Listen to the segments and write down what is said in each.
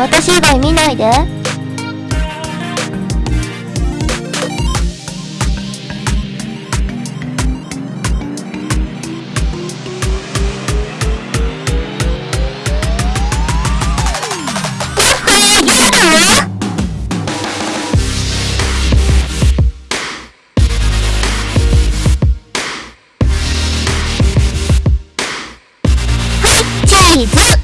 私以外見ないで。チーズ。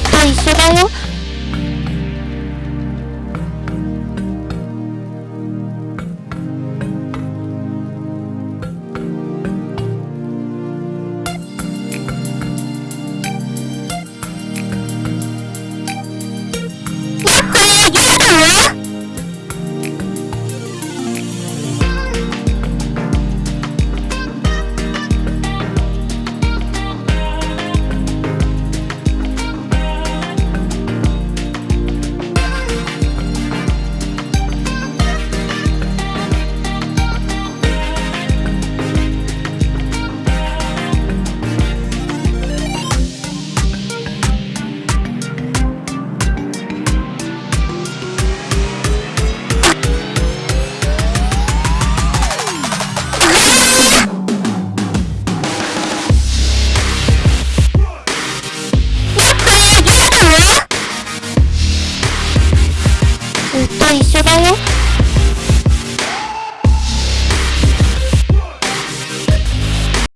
と一緒だよ一緒だよ。